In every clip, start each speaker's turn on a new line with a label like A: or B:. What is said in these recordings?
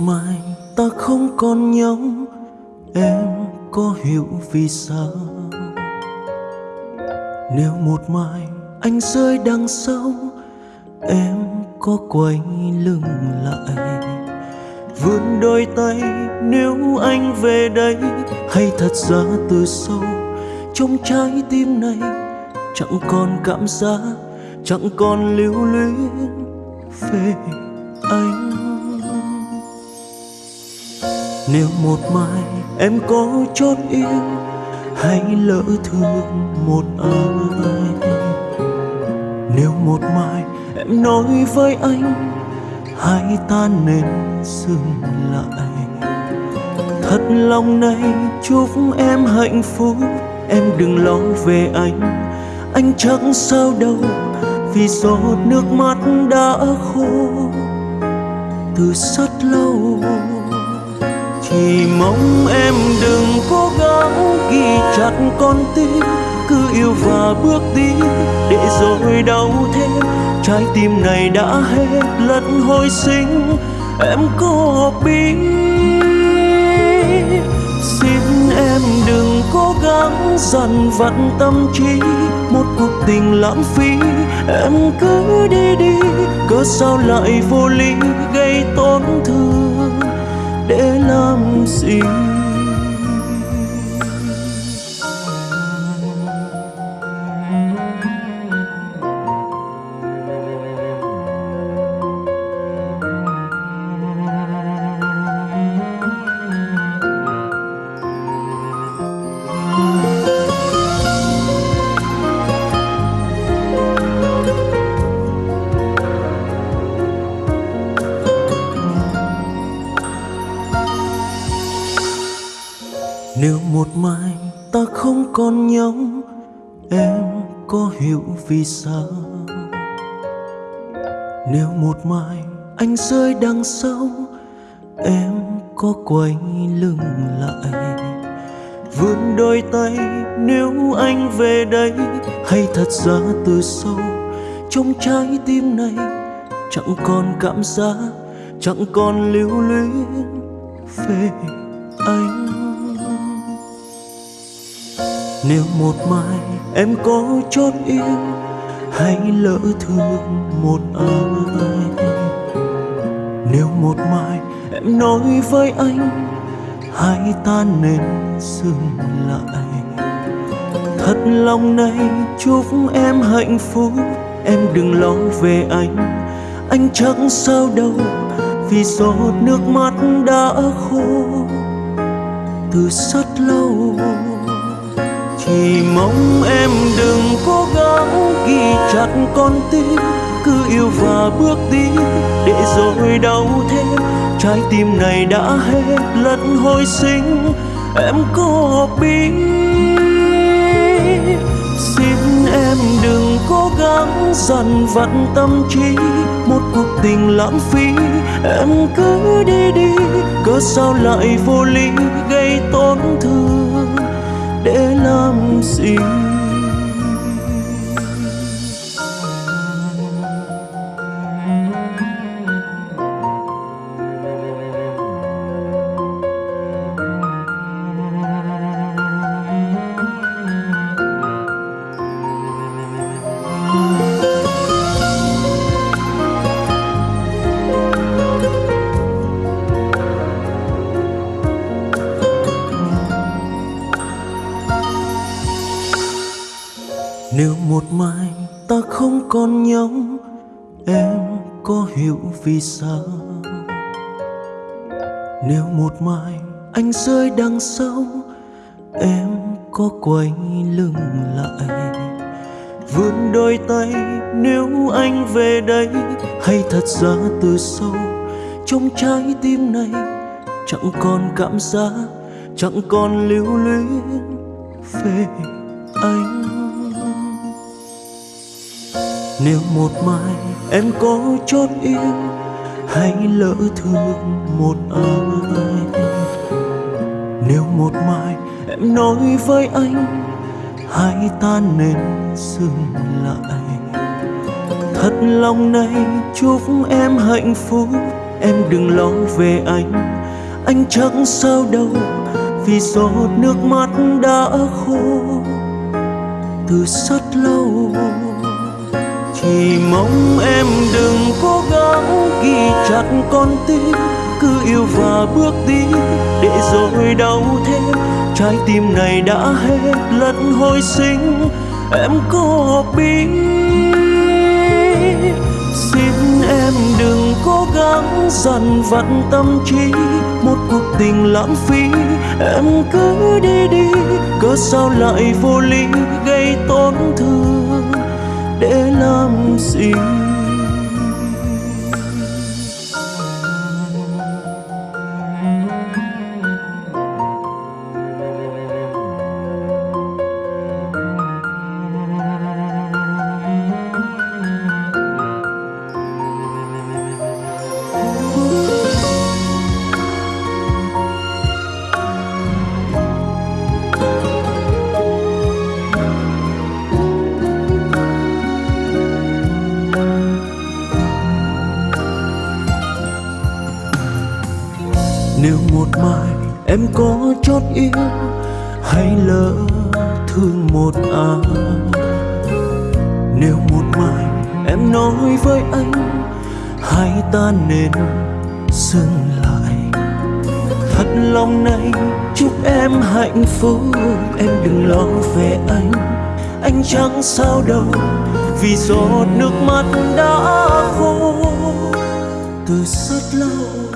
A: mai ta không còn nhau em có hiểu vì sao. Nếu một mai anh rơi đằng sau, em có quay lưng lại. Vươn đôi tay nếu anh về đây, hay thật ra từ sâu, trong trái tim này chẳng còn cảm giác, chẳng còn lưu luyến về anh nếu một mai em có chót yêu, hãy lỡ thương một ai. Nếu một mai em nói với anh, hãy ta nên dừng lại. Thật lòng này chúc em hạnh phúc, em đừng lo về anh. Anh chẳng sao đâu, vì giọt nước mắt đã khô. Từ rất lâu chỉ mong em đừng cố gắng ghi chặt con tim. Cứ yêu và bước đi để rồi đau thêm trái tim này đã hết lần hồi sinh. Em có biết. Xin em đừng cố gắng dằn vặt tâm trí. Một cuộc tình lãng phí. Em cứ đi đi, cớ sao lại vô lý? Làm một mai ta không còn nhau em có hiểu vì sao. Nếu một mai anh rơi đằng sau, em có quay lưng lại. Vươn đôi tay nếu anh về đây, hay thật ra từ sâu, trong trái tim này chẳng còn cảm giác, chẳng còn lưu luyến về anh nếu một mai em có chót yêu, hãy lỡ thương một ai. Nếu một mai em nói với anh, hãy ta nên dừng lại. Thật lòng này chúc em hạnh phúc, em đừng lo về anh. Anh chẳng sao đâu, vì giọt nước mắt đã khô. Từ rất lâu thì mong em đừng cố gắng ghi chặt con tim, cứ yêu và bước đi để rồi đau thêm. Trái tim này đã hết lần hồi sinh, em có biết. Xin em đừng cố gắng dằn vặt tâm trí, một cuộc tình lãng phí. Em cứ đi đi, cớ sao lại vô lý gây tổn thương? Năm làm con còn em có hiểu vì sao? Nếu một mai anh rơi đằng sau, em có quay lưng lại. Vươn đôi tay nếu anh về đây, hay thật ra từ sâu, trong trái tim này chẳng còn cảm giác, chẳng còn lưu luyến về anh nếu một mai em có chót yêu hay lỡ thương một ai. Nếu một mai em nói với anh, hãy ta nên dừng lại. Thật lòng này chúc em hạnh phúc, em đừng lo về anh. Anh chẳng sao đâu, vì giọt nước mắt đã khô. Từ xa thì mong em đừng cố gắng ghi chặt con tim, cứ yêu và bước đi để rồi đau thêm. Trái tim này đã hết lần hồi sinh, em có biết. Xin em đừng cố gắng dằn vặt tâm trí, một cuộc tình lãng phí. Em cứ đi đi, cớ sao lại vô lý gây tổn thương? Để làm gì nếu một mai em có chót yêu hay lỡ thương một ai. Nếu một mai em nói với anh hai ta nên dừng lại. Thật lòng này, chúc em hạnh phúc, em đừng lo về anh. Anh chẳng sao đâu, vì giọt nước mắt đã khô. Từ rất lâu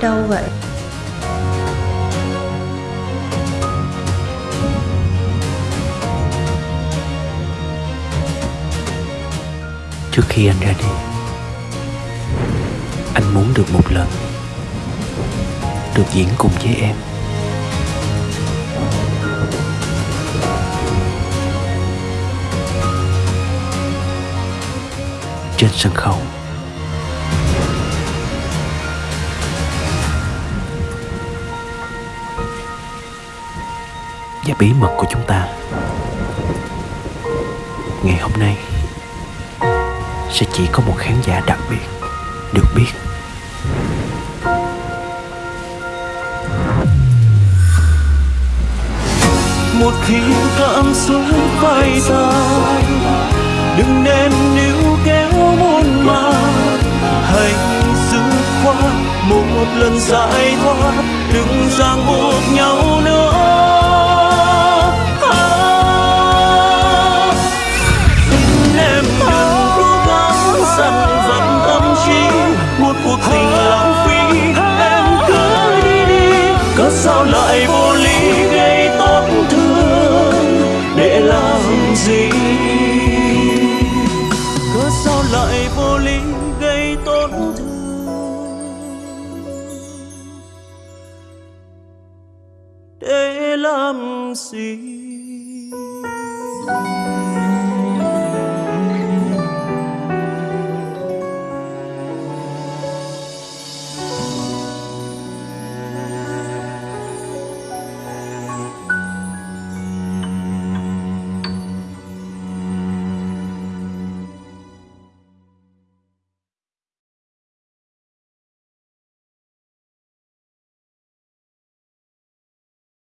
B: đâu vậy?
C: trước khi anh ra đi, anh muốn được một lần được diễn cùng với em trên sân khấu và bí mật của chúng ta. Ngày hôm nay, sẽ chỉ có một khán giả đặc biệt được biết.
A: Một khi cảm xúc bay tàn đừng nên níu kéo muôn màng. Hãy dứt khoát một lần giải thoát, đừng ràng buộc nhau nữa.